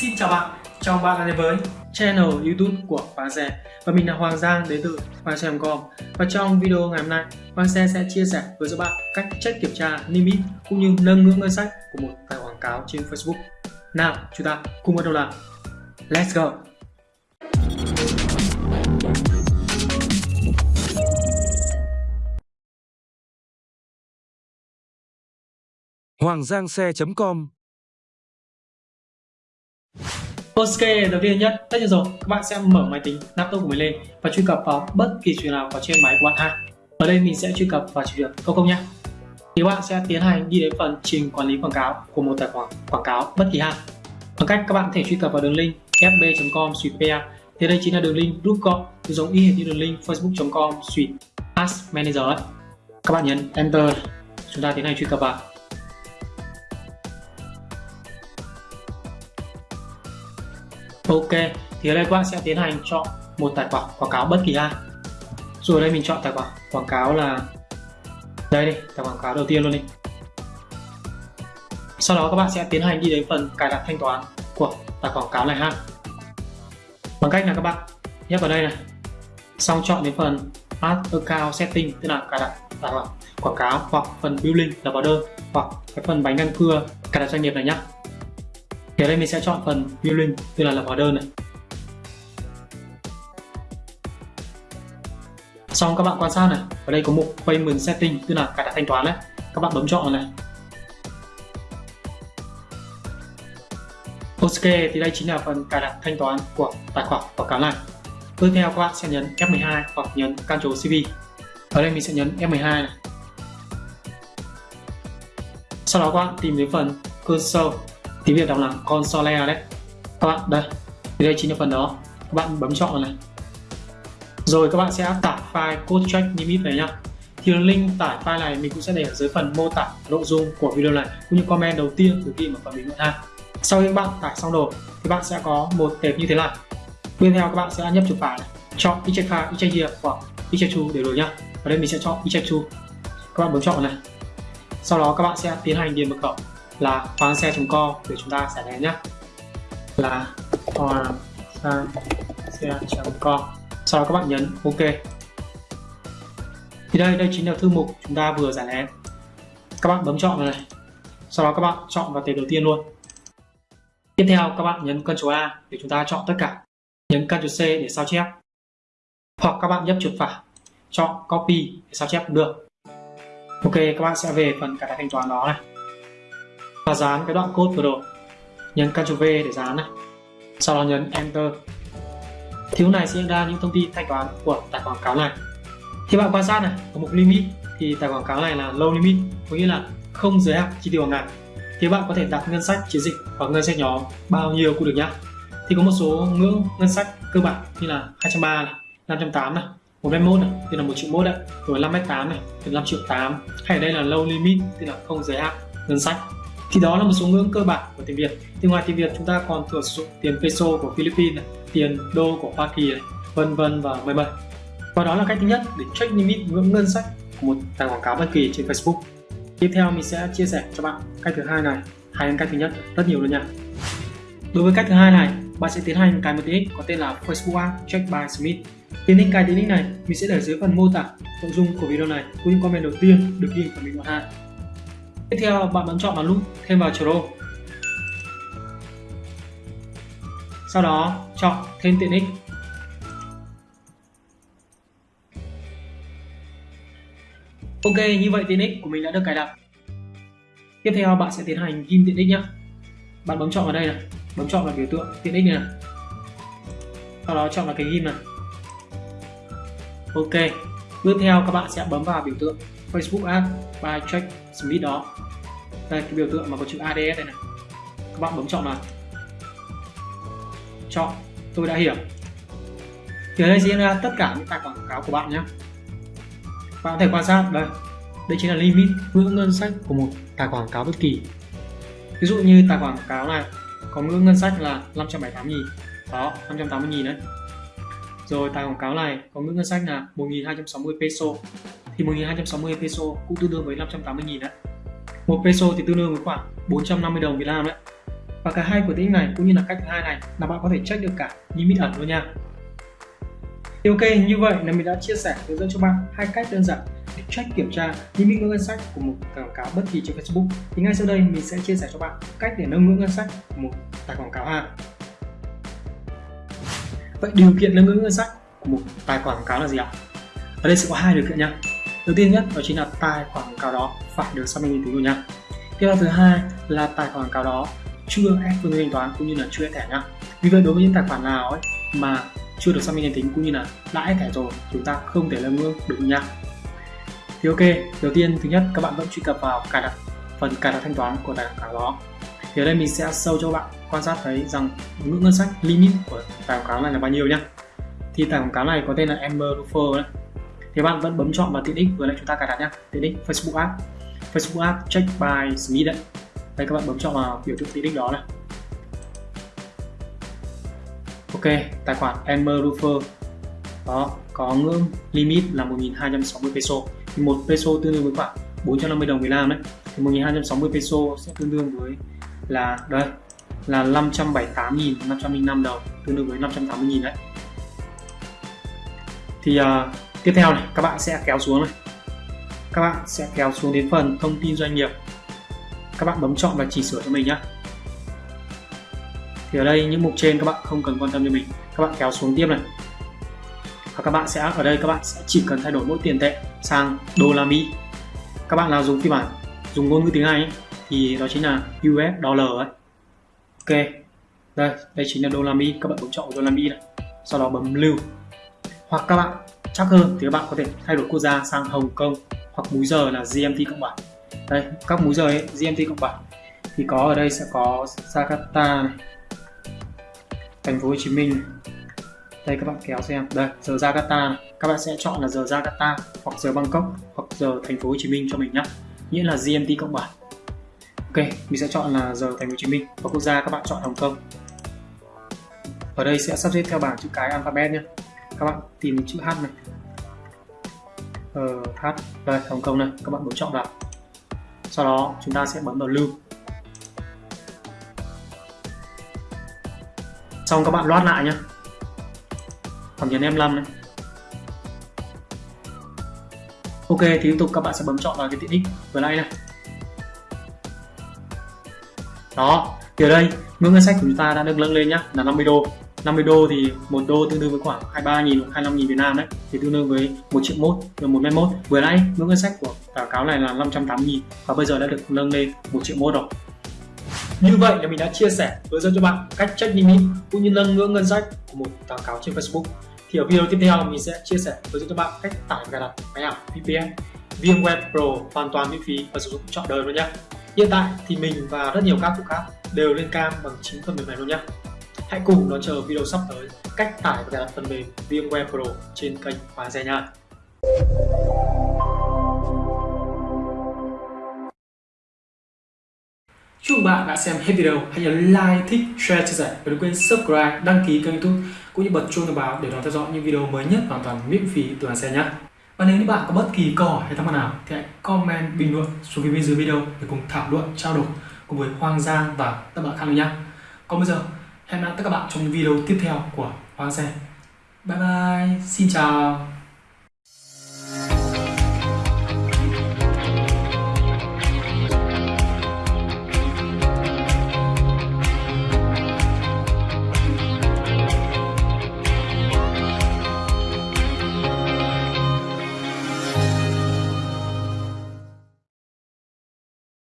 Xin chào bạn, chào mừng bạn đã đến với channel YouTube của Hoàng Xe và mình là Hoàng Giang đến từ Hoàng Xe.com và trong video ngày hôm nay Hoàng Xe sẽ chia sẻ với các bạn cách check kiểm tra limit cũng như nâng ngưỡng ngân sách của một tài quảng cáo trên Facebook. Nào, chúng ta cùng bắt đầu làm. Let's go! Hoàng Giang Xe.com Ok, đầu tiên nhất, tất nhiên rồi, các bạn sẽ mở máy tính laptop của mình lên và truy cập vào bất kỳ chuyện nào có trên máy của bạn ha. Ở đây mình sẽ truy cập vào trình việc công công nhé. Thì bạn sẽ tiến hành đi đến phần trình quản lý quảng cáo của một tài khoản quảng cáo bất kỳ ha. Bằng cách các bạn có thể truy cập vào đường link fb.com pa thì đây chính là đường link rút gọn giống y hệt như đường link facebook.com suite ads manager ấy. Các bạn nhấn enter, chúng ta tiến hành truy cập vào. Ok, thì ở đây các bạn sẽ tiến hành chọn một tài khoản quảng cáo bất kỳ ha. Rồi ở đây mình chọn tài khoản quảng cáo là đây đi, tài khoản quảng cáo đầu tiên luôn đi. Sau đó các bạn sẽ tiến hành đi đến phần cài đặt thanh toán của tài khoản quảng cáo này ha. Bằng cách là các bạn nhấp vào đây này. Xong chọn đến phần Add Account Setting tức là cài đặt tài khoản quảng cáo hoặc phần Billing là vào đơn hoặc cái phần bánh răng cưa cài đặt doanh nghiệp này nhé thì ở đây mình sẽ chọn phần billing tức là lập hóa đơn này. Xong các bạn quan sát này, ở đây có mục payment setting, tức là cài đặt thanh toán đấy các bạn bấm chọn này. Ok, thì đây chính là phần cài đặt thanh toán của tài khoản quảng cáo này tiếp theo các bạn sẽ nhấn F12 hoặc nhấn Ctrl CV ở đây mình sẽ nhấn F12 này. Sau đó các bạn tìm đến phần cursor tiếng Việt đọc là console đấy. Các bạn, đây, thì đây chính là phần đó. Các bạn bấm chọn này. Rồi các bạn sẽ tải file code check limit này nhá. Thì link tải file này mình cũng sẽ để ở dưới phần mô tả nội dung của video này, cũng như comment đầu tiên từ khi mà phần bình luận ha sau khi các bạn tải xong rồi, thì bạn sẽ có một tệp như thế này. Tiếp theo các bạn sẽ nhấp chuột phải này. Chọn eject file eject here hoặc eject to đều được nhá. Ở đây mình sẽ chọn eject to các bạn bấm chọn này. Sau đó các bạn sẽ tiến hành điền mật khẩu là khoang xe.com để chúng ta sẽ đến nhé là khoang xe.com sau đó các bạn nhấn ok. Thì đây đây chính là thư mục chúng ta vừa giải lén các bạn bấm chọn vào này. Sau đó các bạn chọn vào tệp đầu tiên luôn. Tiếp theo, các bạn nhấn Ctrl A để chúng ta chọn tất cả. Nhấn Ctrl C để sao chép. Hoặc các bạn nhấp chuột phải chọn copy để sao chép cũng được. Ok, các bạn sẽ về phần cài đặt thanh toán đó này và dán cái đoạn code vừa rồi. Nhấn Ctrl V để dán này sau đó nhấn Enter. Thì lúc này sẽ ra những thông tin thanh toán của tài khoản quảng cáo này. Thì bạn quan sát này, có mục limit. Thì tài khoản quảng cáo này là low limit, có nghĩa là không giới hạn chi tiêu hàng ngày. Thì bạn có thể đặt ngân sách chiến dịch hoặc ngân sách nhóm bao nhiêu cũng được nhá. Thì có một số ngưỡng ngân sách cơ bản như là 230 này 508 này 121 này thì là 1 triệu mốt đấy rồi 5m8 này thì 5 triệu 8 hay ở đây là low limit thì là không giới hạn ngân sách thì đó là một số ngưỡng cơ bản của tiền Việt. Thì ngoài tiền Việt chúng ta còn thừa sử dụng tiền peso của Philippines này, tiền đô của Hoa Kỳ này, vân vân và mười mười và đó là cách thứ nhất để check limit ngưỡng ngân sách của một tài quảng cáo bất kỳ trên Facebook. Tiếp theo mình sẽ chia sẻ cho bạn cách thứ hai này hay cách thứ nhất rất nhiều luôn nha. Đối với cách thứ hai này bạn sẽ tiến hành cài một tiện ích có tên là Facebook Ad Check by Smith. Tiến ích cài tiện ích này mình sẽ để dưới phần mô tả nội dung của video này cũng như comment đầu tiên được ghi ở bình luận ha. Tiếp theo bạn bấm chọn vào nút thêm vào Pro. Sau đó chọn thêm tiện ích. Ok, như vậy tiện ích của mình đã được cài đặt. Tiếp theo bạn sẽ tiến hành ghim tiện ích nhé. Bạn bấm chọn vào đây này, bấm chọn vào biểu tượng tiện ích này, này. Sau đó chọn vào cái ghim này. Ok, tiếp theo các bạn sẽ bấm vào biểu tượng Facebook Ads by Check Smith đó. Đây, cái biểu tượng mà có chữ ADS đây này. Các bạn bấm chọn vào. Chọn. Tôi đã hiểu. Thì ở đây diễn ra tất cả những tài khoản quảng cáo của bạn nhé. Bạn có thể quan sát, đây. Đây chính là limit ngưỡng ngân sách của một tài khoản quảng cáo bất kỳ. Ví dụ như tài khoản quảng cáo này có ngưỡng ngân sách là 578 nghìn. Đó 580 nghìn đấy. Rồi tài quảng cáo này có ngưỡng ngân sách là 1260 peso thì 1260 peso cũng tương đương với 580 nghìn đấy một peso thì tương đương với khoảng 450 đồng Việt Nam đấy và cả hai của tính này cũng như là cách thứ hai này là bạn có thể check được cả limit ẩn luôn nha. Thì ok, như vậy là mình đã chia sẻ hướng dẫn cho bạn hai cách đơn giản để check kiểm tra limit ngưỡng ngân sách của một quảng cáo bất kỳ trên Facebook. Thì ngay sau đây mình sẽ chia sẻ cho bạn cách để nâng ngưỡng ngân sách của một tài quảng cáo ha. Vậy điều kiện nâng ngưỡng ngân sách của một tài khoản quảng cáo là gì ạ? Ở đây sẽ có hai điều kiện nha đầu tiên nhất đó chính là tài khoản quảng cáo đó, phải được xác minh uy tín rồi nha. Tiếp theo thứ hai là tài khoản quảng cáo đó chưa ép phương thức thanh toán cũng như là chưa ép thẻ nhá vì vậy đối với những tài khoản nào ấy mà chưa được xác minh danh tính cũng như là đã ép thẻ rồi, chúng ta không thể nâng ngưỡng được nha. Thì ok, đầu tiên thứ nhất, các bạn vẫn truy cập vào cài đặt, phần cài đặt thanh toán của tài khoản đó. Thì ở đây mình sẽ sâu cho bạn quan sát thấy rằng ngưỡng ngân sách limit của tài khoản này là bao nhiêu nhá thì tài quảng cáo này có tên là Amber Ruffer đấy thì bạn vẫn bấm chọn vào tiện ích vừa nãy chúng ta cài đặt nhá tiện ích Facebook App. Facebook App check by Smith đấy. Đây các bạn bấm chọn vào biểu tượng tiện ích đó này. Ok tài khoản Amber Ruffer đó có ngưỡng limit là 1260 peso. Thì một peso tương đương với khoảng 450 đồng Việt Nam đấy. Thì 1260 peso sẽ tương đương với là đây là 578.505 đồng tương đương với 580.000 đấy. Thì uh, tiếp theo này các bạn sẽ kéo xuống này. Các bạn sẽ kéo xuống đến phần thông tin doanh nghiệp. Các bạn bấm chọn và chỉnh sửa cho mình nhé thì ở đây những mục trên các bạn không cần quan tâm cho mình. Các bạn kéo xuống tiếp này. Và các bạn sẽ ở đây các bạn sẽ chỉ cần thay đổi mỗi tiền tệ sang đô la Mỹ. Các bạn nào dùng phiên bản dùng ngôn ngữ tiếng Anh ấy, thì đó chính là US dollar ấy. Ok. Đây đây chính là đô la Mỹ. Các bạn bấm chọn đô la Mỹ này. Sau đó bấm lưu. Hoặc các bạn chắc hơn thì các bạn có thể thay đổi quốc gia sang Hồng Kông hoặc múi giờ là GMT cộng 7 đây các múi giờ ấy, GMT cộng 7 thì có ở đây sẽ có Jakarta này thành phố Hồ Chí Minh đây các bạn kéo xem. Đây giờ Jakarta này. các bạn sẽ chọn là giờ Jakarta hoặc giờ Bangkok hoặc giờ thành phố Hồ Chí Minh cho mình nhé nghĩa là GMT cộng 7 Ok mình sẽ chọn là giờ thành phố Hồ Chí Minh. Và quốc gia các bạn chọn Hồng Kông. Ở đây sẽ sắp xếp theo bảng chữ cái alphabet nhé các bạn tìm chữ H này. Ờ, H đây Hồng Kông này các bạn bấm chọn vào. Sau đó chúng ta sẽ bấm vào lưu. Xong các bạn loát lại nhé hoặc nhấn em 5 này. Ok thì tiếp tục các bạn sẽ bấm chọn vào cái tiện ích vừa nãy này. Đó thì ở đây ngưỡng ngân sách của chúng ta đã được nâng lên nhá là 50 đô. 50 đô thì một đô tương đương với khoảng 23 000 hoặc 25 000 Việt Nam đấy, thì tương đương với 1 triệu mốt rồi 1 mét mốt. Vừa nãy ngưỡng ngân sách của quảng cáo này là 580 000 và bây giờ đã được nâng lên 1 triệu mốt rồi. Như vậy là mình đã chia sẻ, hướng dẫn cho bạn cách check limit cũng như nâng ngưỡng ngân sách của một quảng cáo trên Facebook. Thì ở video tiếp theo, mình sẽ chia sẻ, hướng dẫn cho bạn cách tải và cài đặt máy ảo VPN VMware Pro hoàn toàn miễn phí và sử dụng trọn đời luôn nhé. Hiện tại thì mình và rất nhiều các phụ khác đều lên cam bằng chính phần mềm này luôn nhé. Hãy cùng đón chờ video sắp tới cách tải và cài đặt phần mềm VMware Pro trên kênh Hoàng Xe nha. Chúc bạn đã xem hết video. Hãy nhớ like, thích, share, chia sẻ và đừng quên subscribe, đăng ký kênh youtube cũng như bật chuông thông báo để đón theo dõi những video mới nhất hoàn toàn miễn phí từ Hoàng Xe nhé. Và nếu như bạn có bất kỳ câu hỏi hay thắc mắc nào thì hãy comment bình luận xuống phía bên dưới video để cùng thảo luận, trao đổi cùng với Hoàng Giang và các bạn khác nữa nhé. Còn bây giờ Hẹn gặp lại các bạn trong những video tiếp theo của Hoàng Xe. Bye bye, xin chào.